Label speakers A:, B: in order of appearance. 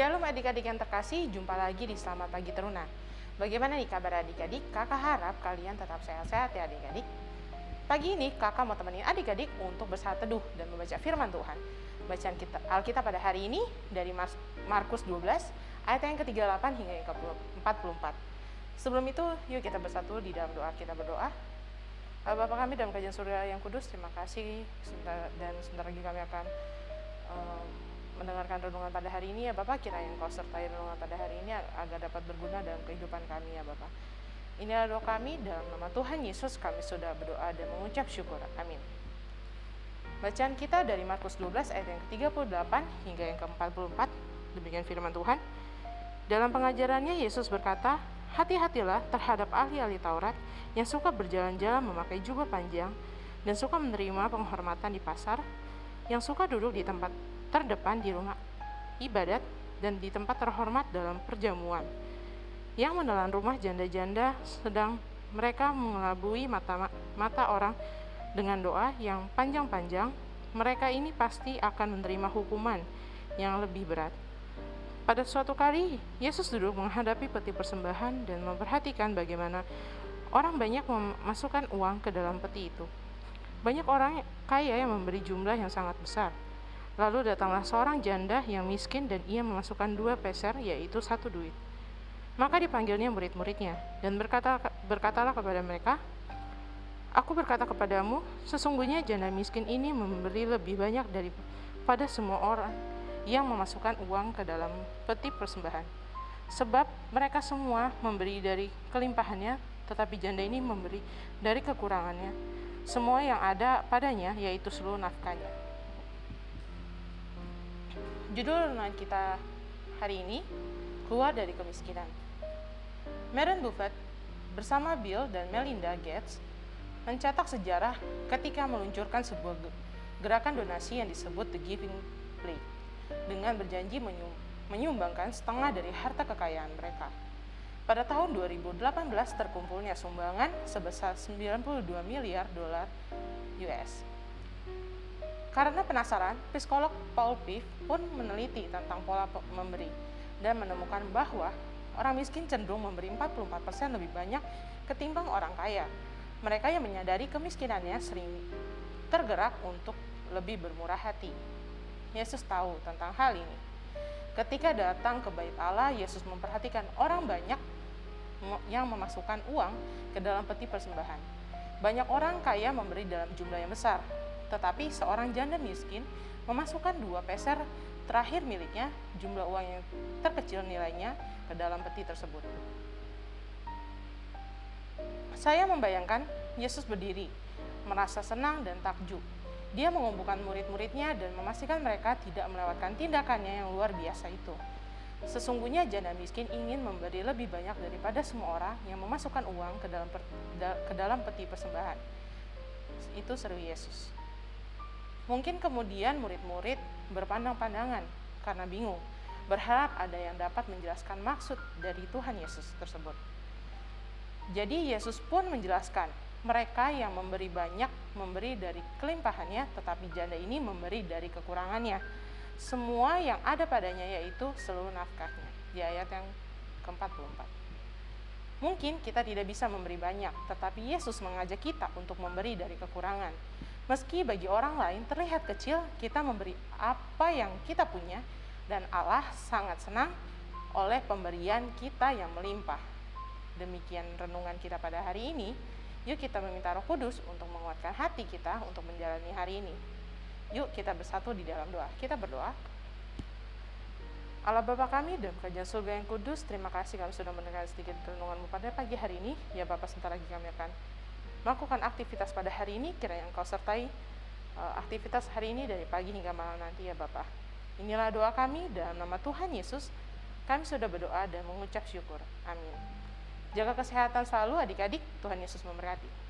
A: adik-adik yang terkasih, jumpa lagi di Selamat Pagi Teruna. Bagaimana nih kabar adik-adik? Kakak harap kalian tetap sehat-sehat ya adik-adik. Pagi ini kakak mau temenin adik-adik untuk bersaat teduh dan membaca firman Tuhan. Bacaan kita Alkitab pada hari ini dari Markus 12 ayat yang ke-38 hingga yang ke-44. Sebelum itu, yuk kita bersatu di dalam doa. Kita berdoa. Bapak kami dalam kajian surga yang kudus, terima kasih dan sebentar lagi kami akan um, mendengarkan renungan pada hari ini ya Bapak, kiranya Engkau sertai renungan pada hari ini agar dapat berguna dalam kehidupan kami ya Bapak. Inilah doa kami dalam nama Tuhan Yesus kami sudah berdoa dan mengucap syukur. Amin. Bacaan kita dari Markus 12 ayat yang ke-38 hingga yang ke-44. Demikian firman Tuhan. Dalam pengajarannya Yesus berkata, Hati-hatilah terhadap ahli-ahli Taurat yang suka berjalan-jalan memakai jubah panjang dan suka menerima penghormatan di pasar, yang suka duduk di tempat terdepan di rumah ibadat dan di tempat terhormat dalam perjamuan. Yang menelan rumah janda-janda sedang mereka mengelabui mata, mata orang dengan doa yang panjang-panjang mereka ini pasti akan menerima hukuman yang lebih berat. Pada suatu kali Yesus duduk menghadapi peti persembahan dan memperhatikan bagaimana orang banyak memasukkan uang ke dalam peti itu. Banyak orang kaya yang memberi jumlah yang sangat besar Lalu datanglah seorang janda yang miskin dan ia memasukkan dua peser, yaitu satu duit. Maka dipanggilnya murid-muridnya dan berkata, berkatalah kepada mereka, Aku berkata kepadamu, sesungguhnya janda miskin ini memberi lebih banyak daripada semua orang yang memasukkan uang ke dalam peti persembahan. Sebab mereka semua memberi dari kelimpahannya, tetapi janda ini memberi dari kekurangannya. Semua yang ada padanya, yaitu seluruh nafkahnya. Judul renungan kita hari ini keluar dari kemiskinan. Warren Buffett bersama Bill dan Melinda Gates mencetak sejarah ketika meluncurkan sebuah gerakan donasi yang disebut The Giving Plate dengan berjanji menyumbangkan setengah dari harta kekayaan mereka. Pada tahun 2018 terkumpulnya sumbangan sebesar 92 miliar dolar US. Karena penasaran, psikolog Paul Piff pun meneliti tentang pola memberi dan menemukan bahwa orang miskin cenderung memberi 44% lebih banyak ketimbang orang kaya. Mereka yang menyadari kemiskinannya sering tergerak untuk lebih bermurah hati. Yesus tahu tentang hal ini. Ketika datang ke bait Allah, Yesus memperhatikan orang banyak yang memasukkan uang ke dalam peti persembahan. Banyak orang kaya memberi dalam jumlah yang besar, tetapi seorang janda miskin memasukkan dua peser terakhir miliknya, jumlah uang yang terkecil nilainya, ke dalam peti tersebut. Saya membayangkan Yesus berdiri, merasa senang dan takjub. Dia mengumpulkan murid-muridnya dan memastikan mereka tidak melewatkan tindakannya yang luar biasa itu. Sesungguhnya janda miskin ingin memberi lebih banyak daripada semua orang yang memasukkan uang ke dalam ke dalam peti persembahan. Itu seru Yesus. Mungkin kemudian murid-murid berpandang-pandangan karena bingung, berharap ada yang dapat menjelaskan maksud dari Tuhan Yesus tersebut. Jadi Yesus pun menjelaskan, mereka yang memberi banyak memberi dari kelimpahannya, tetapi janda ini memberi dari kekurangannya. Semua yang ada padanya yaitu seluruh nafkahnya. Di ayat yang ke-44. Mungkin kita tidak bisa memberi banyak, tetapi Yesus mengajak kita untuk memberi dari kekurangan. Meski bagi orang lain terlihat kecil, kita memberi apa yang kita punya, dan Allah sangat senang oleh pemberian kita yang melimpah. Demikian renungan kita pada hari ini. Yuk kita meminta Roh Kudus untuk menguatkan hati kita untuk menjalani hari ini. Yuk kita bersatu di dalam doa. Kita berdoa. Allah Bapa kami dan kerajaan surga yang kudus, terima kasih kami sudah mendengar sedikit renunganmu pada pagi hari ini. Ya Bapak, sebentar lagi kami akan melakukan aktivitas pada hari ini, kiranya Engkau sertai uh, aktivitas hari ini dari pagi hingga malam nanti ya Bapak. Inilah doa kami dalam nama Tuhan Yesus. Kami sudah berdoa dan mengucap syukur. Amin. Jaga kesehatan selalu adik-adik. Tuhan Yesus memberkati.